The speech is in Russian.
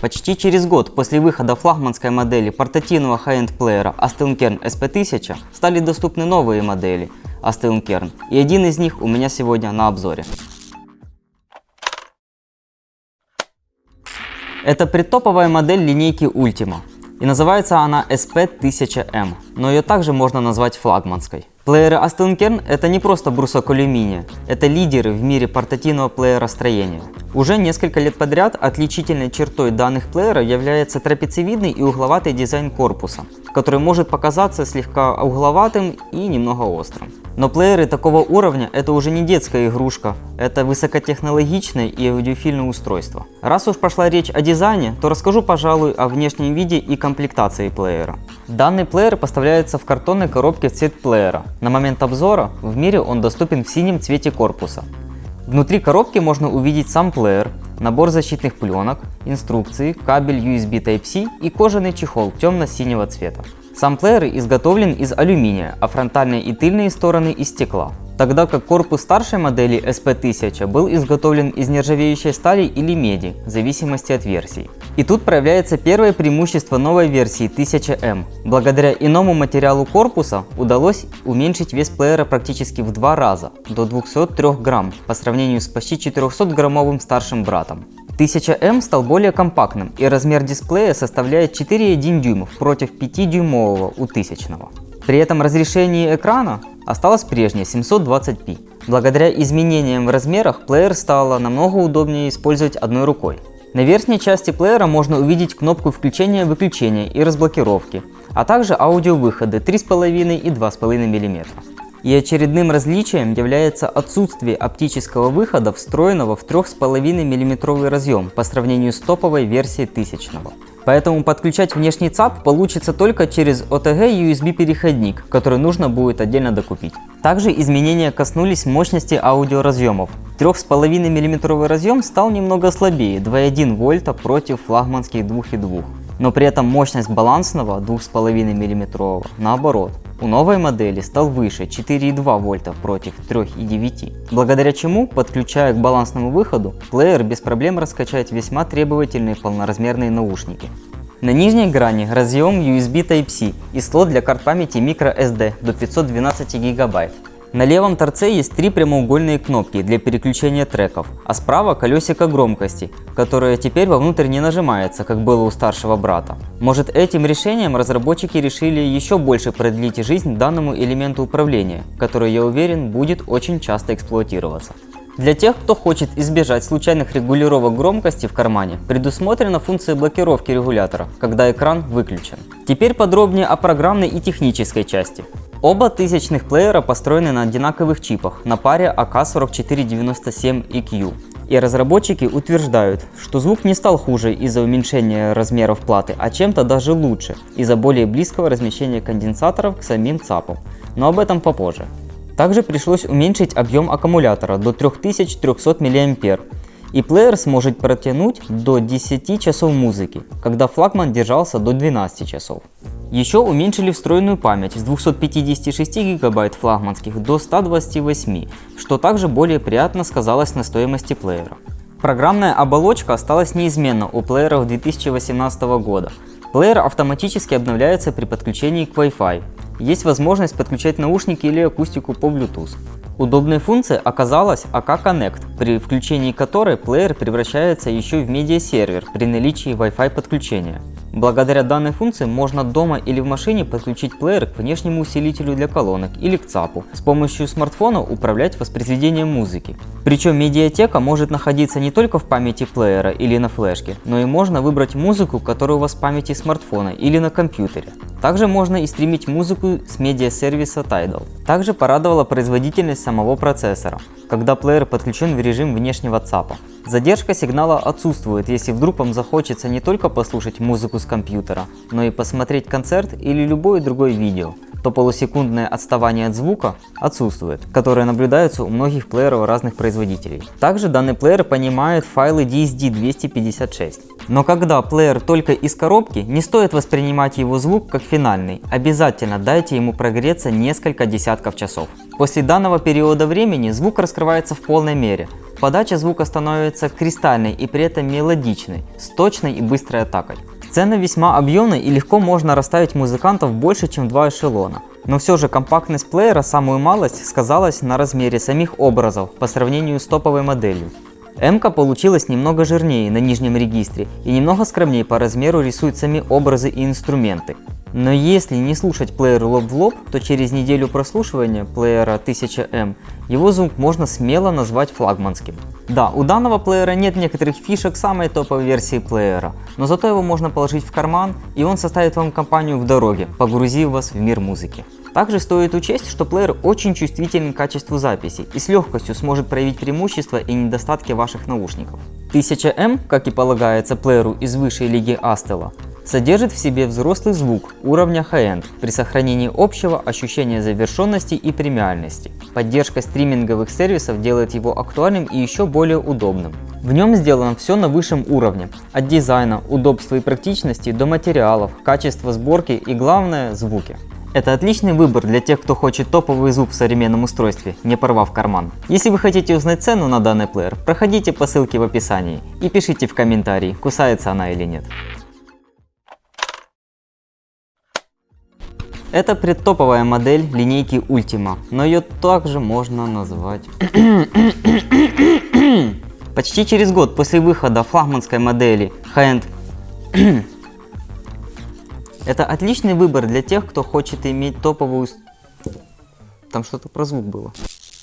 Почти через год после выхода флагманской модели портативного high-end плеера Astelnkern SP1000 стали доступны новые модели Astelnkern, и один из них у меня сегодня на обзоре. Это предтоповая модель линейки Ultima, и называется она SP1000M, но ее также можно назвать флагманской. Плееры Aston Kern это не просто брусок алюминия, это лидеры в мире портативного плееростроения. Уже несколько лет подряд отличительной чертой данных плеера является трапециевидный и угловатый дизайн корпуса, который может показаться слегка угловатым и немного острым. Но плееры такого уровня это уже не детская игрушка, это высокотехнологичное и аудиофильное устройство. Раз уж пошла речь о дизайне, то расскажу, пожалуй, о внешнем виде и комплектации плеера. Данный плеер поставляется в картонной коробке в цвет плеера. На момент обзора в мире он доступен в синем цвете корпуса. Внутри коробки можно увидеть сам плеер, набор защитных пленок, инструкции, кабель USB Type-C и кожаный чехол темно-синего цвета. Сам плеер изготовлен из алюминия, а фронтальные и тыльные стороны из стекла. Тогда как корпус старшей модели SP1000 был изготовлен из нержавеющей стали или меди, в зависимости от версий. И тут проявляется первое преимущество новой версии 1000M. Благодаря иному материалу корпуса удалось уменьшить вес плеера практически в два раза, до 203 грамм, по сравнению с почти 400 граммовым старшим братом. 1000M стал более компактным и размер дисплея составляет 4,1 дюймов против 5-дюймового у 1000. При этом разрешение экрана осталось прежнее 720p. Благодаря изменениям в размерах плеер стало намного удобнее использовать одной рукой. На верхней части плеера можно увидеть кнопку включения-выключения и разблокировки, а также аудиовыходы 3,5 и 2,5 мм. И очередным различием является отсутствие оптического выхода, встроенного в 3,5 мм разъем по сравнению с топовой версией 1000 -го. Поэтому подключать внешний ЦАП получится только через OTG USB переходник, который нужно будет отдельно докупить. Также изменения коснулись мощности аудиоразъемов. 3,5 мм разъем стал немного слабее 2,1 вольта против флагманских 2,2 но при этом мощность балансного 2,5 мм наоборот у новой модели стал выше 4,2 вольта против 3,9, благодаря чему, подключая к балансному выходу, плеер без проблем раскачает весьма требовательные полноразмерные наушники. На нижней грани разъем USB Type-C и слот для карт памяти microSD до 512 гигабайт. На левом торце есть три прямоугольные кнопки для переключения треков, а справа колесико громкости, которое теперь вовнутрь не нажимается, как было у старшего брата. Может этим решением разработчики решили еще больше продлить жизнь данному элементу управления, который, я уверен, будет очень часто эксплуатироваться. Для тех, кто хочет избежать случайных регулировок громкости в кармане, предусмотрена функция блокировки регулятора, когда экран выключен. Теперь подробнее о программной и технической части. Оба тысячных плеера построены на одинаковых чипах на паре AK4497EQ. И разработчики утверждают, что звук не стал хуже из-за уменьшения размеров платы, а чем-то даже лучше, из-за более близкого размещения конденсаторов к самим ЦАПам, но об этом попозже. Также пришлось уменьшить объем аккумулятора до 3300 мА, и плеер сможет протянуть до 10 часов музыки, когда флагман держался до 12 часов. Еще уменьшили встроенную память с 256 гигабайт флагманских до 128, что также более приятно сказалось на стоимости плеера. Программная оболочка осталась неизменна у плееров 2018 года. Плеер автоматически обновляется при подключении к Wi-Fi. Есть возможность подключать наушники или акустику по Bluetooth. Удобной функцией оказалась AK Connect, при включении которой плеер превращается еще в медиасервер при наличии Wi-Fi подключения. Благодаря данной функции можно дома или в машине подключить плеер к внешнему усилителю для колонок или к ЦАПу. С помощью смартфона управлять воспроизведением музыки. Причем медиатека может находиться не только в памяти плеера или на флешке, но и можно выбрать музыку, которая у вас в памяти смартфона или на компьютере. Также можно и стримить музыку с медиасервиса Tidal. Также порадовала производительность самого процессора, когда плеер подключен в режим внешнего ЦАПа. Задержка сигнала отсутствует, если вдруг вам захочется не только послушать музыку с компьютера, но и посмотреть концерт или любое другое видео, то полусекундное отставание от звука отсутствует, которое наблюдается у многих плееров разных производителей. Также данный плеер понимает файлы DSD 256. Но когда плеер только из коробки, не стоит воспринимать его звук как финальный. Обязательно дайте ему прогреться несколько десятков часов. После данного периода времени звук раскрывается в полной мере. Подача звука становится кристальной и при этом мелодичной, с точной и быстрой атакой. Сцена весьма объемная и легко можно расставить музыкантов больше, чем два эшелона. Но все же компактность плеера самую малость сказалась на размере самих образов по сравнению с топовой моделью. М-ка получилась немного жирнее на нижнем регистре и немного скромнее по размеру рисует сами образы и инструменты. Но если не слушать плеер лоб в лоб, то через неделю прослушивания плеера 1000M его звук можно смело назвать флагманским. Да, у данного плеера нет некоторых фишек самой топовой версии плеера, но зато его можно положить в карман и он составит вам компанию в дороге, погрузив вас в мир музыки. Также стоит учесть, что плеер очень чувствителен к качеству записи и с легкостью сможет проявить преимущества и недостатки ваших наушников. 1000M, как и полагается плееру из высшей лиги Астела, содержит в себе взрослый звук уровня high-end при сохранении общего ощущения завершенности и премиальности. Поддержка стриминговых сервисов делает его актуальным и еще более удобным. В нем сделано все на высшем уровне, от дизайна, удобства и практичности до материалов, качества сборки и главное звуки. Это отличный выбор для тех, кто хочет топовый звук в современном устройстве, не порвав карман. Если вы хотите узнать цену на данный плеер, проходите по ссылке в описании и пишите в комментарии, кусается она или нет. Это предтоповая модель линейки Ultima, но ее также можно назвать... Почти через год после выхода флагманской модели High-End это отличный выбор для тех, кто хочет иметь топовую... Там что-то про звук было.